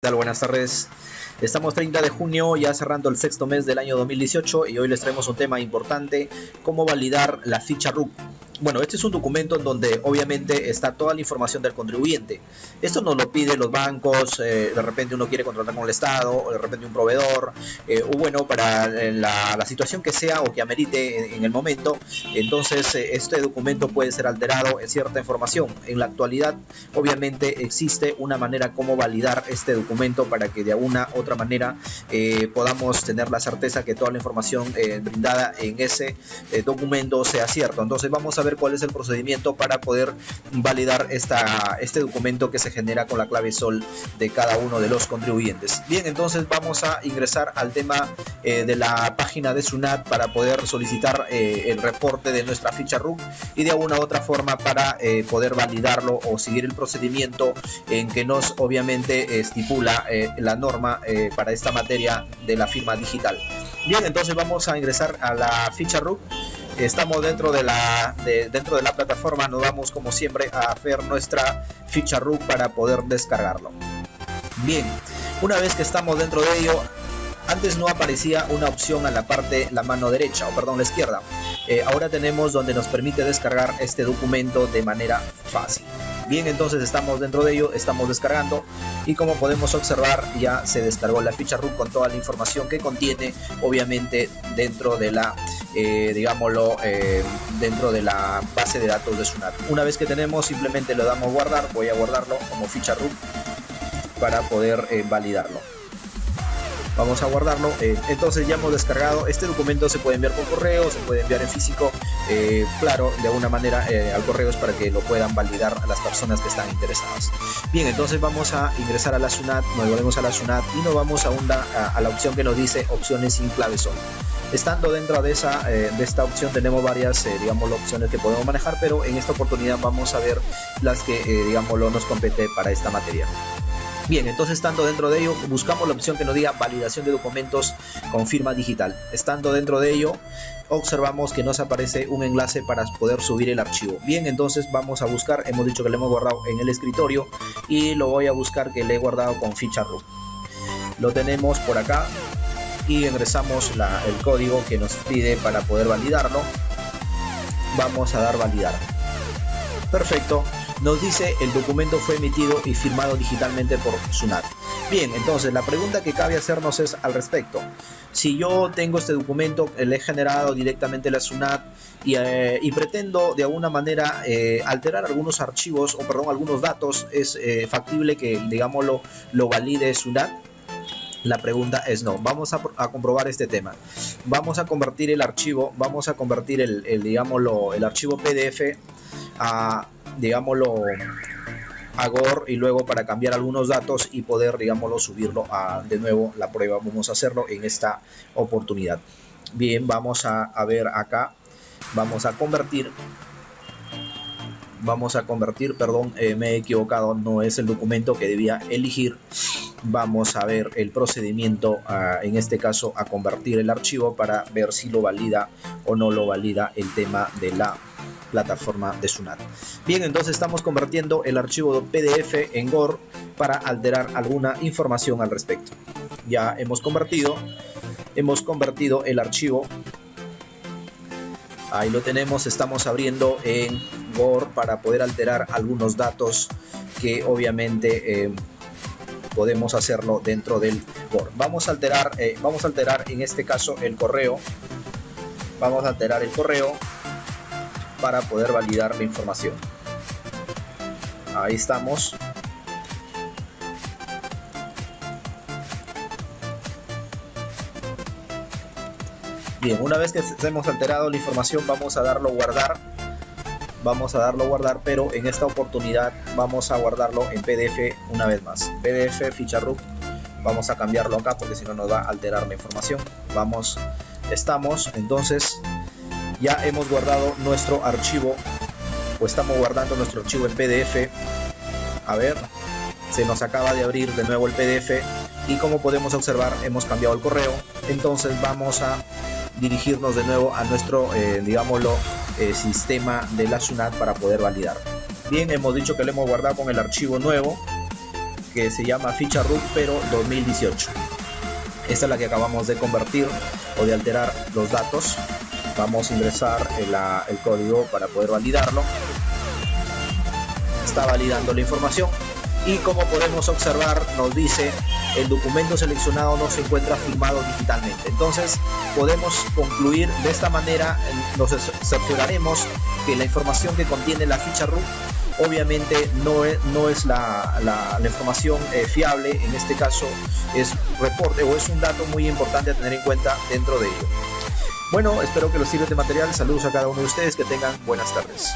Buenas tardes. Estamos 30 de junio, ya cerrando el sexto mes del año 2018 y hoy les traemos un tema importante, cómo validar la ficha RUC bueno, este es un documento en donde obviamente está toda la información del contribuyente. Esto nos lo piden los bancos, eh, de repente uno quiere contratar con el Estado, o de repente un proveedor, eh, o bueno, para eh, la, situación que sea o que amerite en, el momento. Entonces, este documento puede ser alterado en cierta información. En la actualidad, obviamente, existe una manera como validar este documento para que de alguna otra manera podamos tener la certeza que toda la información brindada en ese documento sea cierto. Entonces, vamos a ver cuál es el procedimiento para poder validar esta, este documento que se genera con la clave SOL de cada uno de los contribuyentes. Bien, entonces vamos a ingresar al tema eh, de la página de SUNAT para poder solicitar eh, el reporte de nuestra ficha RUC y de alguna otra forma para eh, poder validarlo o seguir el procedimiento en que nos obviamente estipula la norma para esta materia de la firma digital. Bien, entonces vamos a ingresar a la ficha RUC estamos dentro de la dentro de la plataforma nos vamos como siempre a hacer nuestra ficha RUC para poder descargarlo. Bien una vez que estamos dentro de ello antes no aparecía una opción a la parte la mano derecha o perdón la izquierda. Eh, ahora tenemos donde nos permite descargar este documento de manera fácil. Bien, entonces estamos dentro de ello, estamos descargando y como podemos observar ya se descargó la ficha RUC con toda la información que contiene, obviamente dentro de la, eh, digámoslo, eh, dentro de la base de datos de Sunat. Una vez que tenemos, simplemente le damos guardar, voy a guardarlo como ficha RUC para poder eh, validarlo. Vamos a guardarlo eh, entonces ya hemos descargado este documento se puede enviar por correo se puede enviar en físico eh, claro de alguna manera eh, al correo es para que lo puedan validar las personas que están interesadas. Bien entonces vamos a ingresar a la SUNAT nos volvemos a la SUNAT y nos vamos a, una, a, la opción que nos dice opciones sin clave sol estando dentro de esa de esta opción tenemos varias digamos opciones que podemos manejar pero en esta oportunidad vamos a ver las que digamos nos compete para esta materia Bien, entonces estando dentro de ello, buscamos la opción que nos diga validación de documentos con firma digital. Estando dentro de ello, observamos que nos aparece un enlace para poder subir el archivo. Bien, entonces vamos a buscar, hemos dicho que lo hemos guardado en el escritorio y lo voy a buscar que le he guardado con ficha root. Lo tenemos por acá y ingresamos el código que nos pide para poder validarlo. Vamos a dar validar. Perfecto, nos dice el documento fue emitido y firmado digitalmente por SUNAT. Bien, entonces la pregunta que cabe hacernos es al respecto. Si yo tengo este documento, le he generado directamente la SUNAT y, eh, pretendo de alguna manera eh, alterar algunos archivos o perdón, algunos datos, ¿es eh, factible que digamos lo valide SUNAT? La pregunta es no. Vamos a, comprobar este tema. Vamos a convertir el archivo, vamos a convertir el, el digámoslo, el archivo PDF a, digámoslo, a Gore y luego para cambiar algunos datos y poder, digámoslo, subirlo a de nuevo la prueba. Vamos a hacerlo en esta oportunidad. Bien, vamos a, a ver acá. Vamos a convertir vamos a convertir, perdón, eh, me he equivocado, no es el documento que debía elegir. Vamos a ver el procedimiento, en este caso, a convertir el archivo para ver si lo valida o no lo valida el tema de la plataforma de Sunat. Bien, entonces estamos convirtiendo el archivo PDF en Gore para alterar alguna información al respecto. Ya hemos convertido, hemos convertido el archivo. Ahí lo tenemos, estamos abriendo en Gore para poder alterar algunos datos que obviamente eh, podemos hacerlo dentro del Gore. Vamos a alterar, eh, vamos a alterar en este caso el correo. Vamos a alterar el correo para poder validar la información. Ahí estamos. Bien, una vez que hemos alterado la información vamos a darlo guardar. Vamos a darlo guardar, pero en esta oportunidad vamos a guardarlo en PDF una vez más. PDF, ficha RUC. Vamos a cambiarlo acá porque si no nos va a alterar la información. Vamos, estamos, entonces ya hemos guardado nuestro archivo o estamos guardando nuestro archivo en PDF a ver se nos acaba de abrir de nuevo el PDF y como podemos observar hemos cambiado el correo entonces vamos a dirigirnos de nuevo a nuestro eh, digámoslo eh, sistema de la SUNAT para poder validar. Bien hemos dicho que lo hemos guardado con el archivo nuevo que se llama ficha RUT pero 2018 esta es la que acabamos de convertir o de alterar los datos. Vamos a ingresar el código para poder validarlo. Está validando la información y como podemos observar nos dice el documento seleccionado no se encuentra firmado digitalmente. Entonces podemos concluir de esta manera, nos cercioraremos que la información que contiene la ficha RUT obviamente no es, no es la, información eh, fiable, en este caso es reporte o es un dato muy importante a tener en cuenta dentro de ello. Bueno, espero que los sirva de material, saludos a cada uno de ustedes, que tengan buenas tardes.